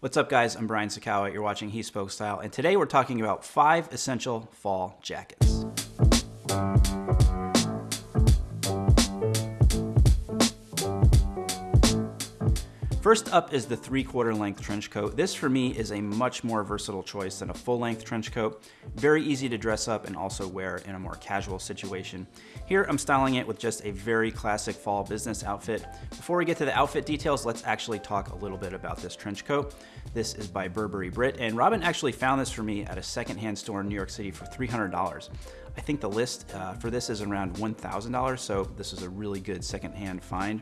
What's up guys, I'm Brian Sacawa, you're watching He Spoke Style, and today we're talking about five essential fall jackets. First up is the three quarter length trench coat. This for me is a much more versatile choice than a full length trench coat. Very easy to dress up and also wear in a more casual situation. Here I'm styling it with just a very classic fall business outfit. Before we get to the outfit details, let's actually talk a little bit about this trench coat. This is by Burberry Brit, and Robin actually found this for me at a secondhand store in New York City for $300. I think the list uh, for this is around $1,000, so this is a really good secondhand find.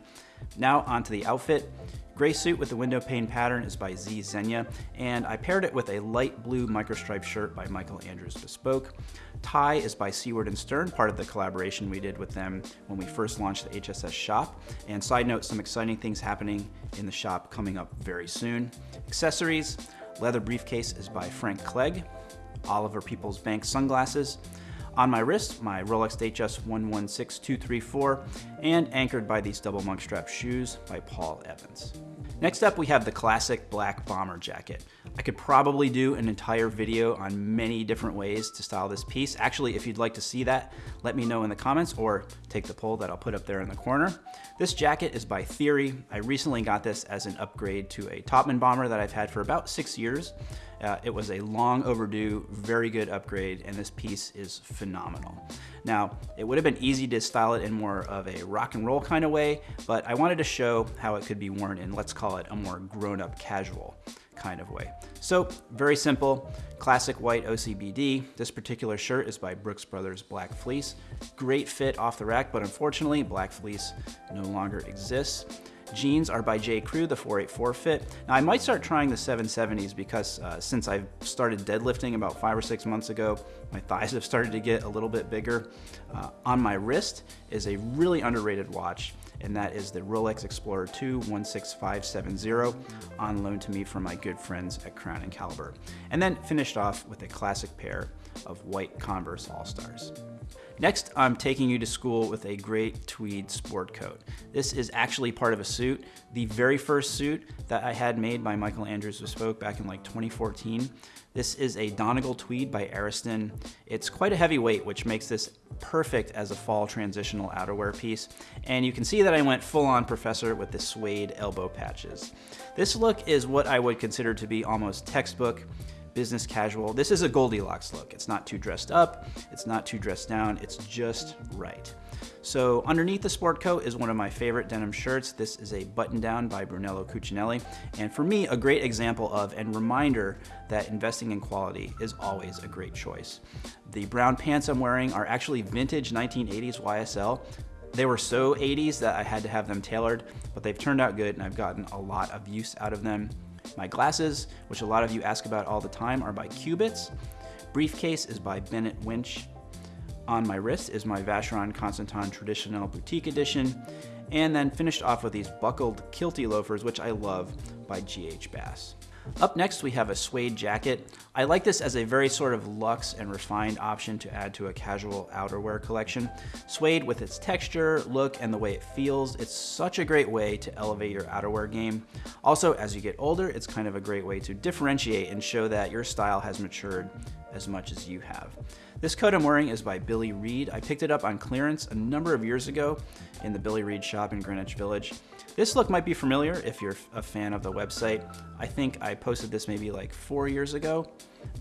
Now onto the outfit. Gray suit with the window pane pattern is by Z Zegna, and I paired it with a light blue microstripe shirt by Michael Andrews Bespoke. Tie is by Seaward and Stearn, part of the collaboration we did with them when we first launched the HSS shop. And side note, some exciting things happening in the shop coming up very soon. Accessories, leather briefcase is by Frank Clegg. Oliver Peoples Bank sunglasses. On my wrist, my Rolex Datejust 116234, and anchored by these double monk strap shoes by Paul Evans. Next up, we have the classic black bomber jacket. I could probably do an entire video on many different ways to style this piece. Actually, if you'd like to see that, let me know in the comments or take the poll that I'll put up there in the corner. This jacket is by Theory. I recently got this as an upgrade to a Topman bomber that I've had for about six years. Uh, it was a long overdue, very good upgrade, and this piece is phenomenal. Now, it would have been easy to style it in more of a rock and roll kind of way, but I wanted to show how it could be worn in, let's call it a more grown-up casual kind of way. So very simple, classic white OCBD. This particular shirt is by Brooks Brothers Black Fleece. Great fit off the rack, but unfortunately Black Fleece no longer exists. Jeans are by J. Crew, the 484 fit. Now I might start trying the 770s because uh, since I've started deadlifting about five or six months ago, my thighs have started to get a little bit bigger. Uh, on my wrist is a really underrated watch and that is the Rolex Explorer 2 16570 on loan to me from my good friends at Crown and Caliber. And then finished off with a classic pair of white Converse All-Stars. Next, I'm taking you to school with a great tweed sport coat. This is actually part of a suit. The very first suit that I had made by Michael Andrews Bespoke back in like 2014. This is a Donegal tweed by Ariston. It's quite a heavy weight, which makes this perfect as a fall transitional outerwear piece. And you can see that I went full on professor with the suede elbow patches. This look is what I would consider to be almost textbook business casual. This is a Goldilocks look. It's not too dressed up, it's not too dressed down, it's just right. So underneath the sport coat is one of my favorite denim shirts. This is a button down by Brunello Cucinelli. And for me, a great example of and reminder that investing in quality is always a great choice. The brown pants I'm wearing are actually vintage 1980s YSL. They were so 80s that I had to have them tailored, but they've turned out good and I've gotten a lot of use out of them. My glasses, which a lot of you ask about all the time, are by Cubitts. Briefcase is by Bennett Winch. On my wrist is my Vacheron Constantin Traditionnel Boutique Edition. And then finished off with these buckled kilty loafers, which I love, by G.H. Bass. Up next, we have a suede jacket. I like this as a very sort of luxe and refined option to add to a casual outerwear collection. Suede with its texture, look, and the way it feels, it's such a great way to elevate your outerwear game. Also, as you get older, it's kind of a great way to differentiate and show that your style has matured as much as you have. This coat I'm wearing is by Billy Reid. I picked it up on clearance a number of years ago in the Billy Reid shop in Greenwich Village. This look might be familiar if you're a fan of the website. I think I posted this maybe like four years ago.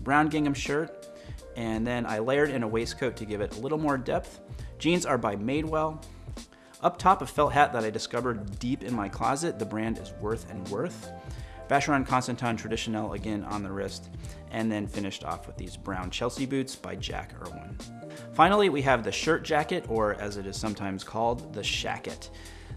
Brown gingham shirt, and then I layered in a waistcoat to give it a little more depth. Jeans are by Madewell. Up top, a felt hat that I discovered deep in my closet. The brand is Worth and Worth. Vacheron Constantin Traditionnel again on the wrist, and then finished off with these brown Chelsea boots by Jack Erwin. Finally, we have the shirt jacket, or as it is sometimes called, the shacket.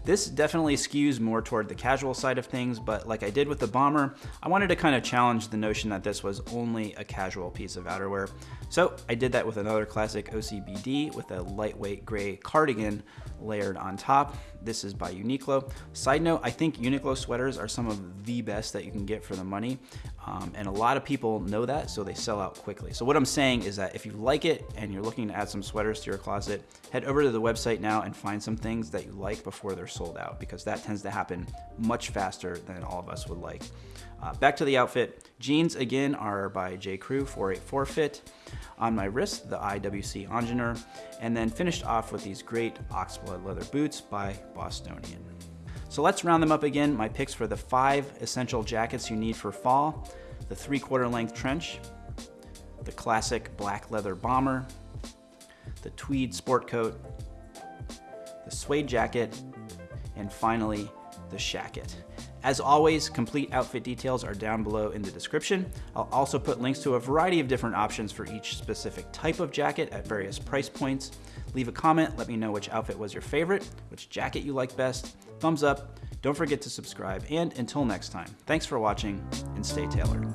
This definitely skews more toward the casual side of things, but like I did with the Bomber, I wanted to kind of challenge the notion that this was only a casual piece of outerwear. So I did that with another classic OCBD with a lightweight gray cardigan layered on top. This is by Uniqlo. Side note, I think Uniqlo sweaters are some of the best that you can get for the money. Um, and a lot of people know that, so they sell out quickly. So what I'm saying is that if you like it and you're looking to add some sweaters to your closet, head over to the website now and find some things that you like before they're sold out because that tends to happen much faster than all of us would like. Uh, back to the outfit. Jeans, again, are by J. Crew 484 Fit. On my wrist, the IWC Ingenieur. And then finished off with these great oxblood leather boots by Bostonian. So let's round them up again. My picks for the five essential jackets you need for fall. The three quarter length trench, the classic black leather bomber, the tweed sport coat, the suede jacket, and finally the shacket. As always, complete outfit details are down below in the description. I'll also put links to a variety of different options for each specific type of jacket at various price points. Leave a comment, let me know which outfit was your favorite, which jacket you like best, thumbs up, don't forget to subscribe, and until next time, thanks for watching and stay tailored.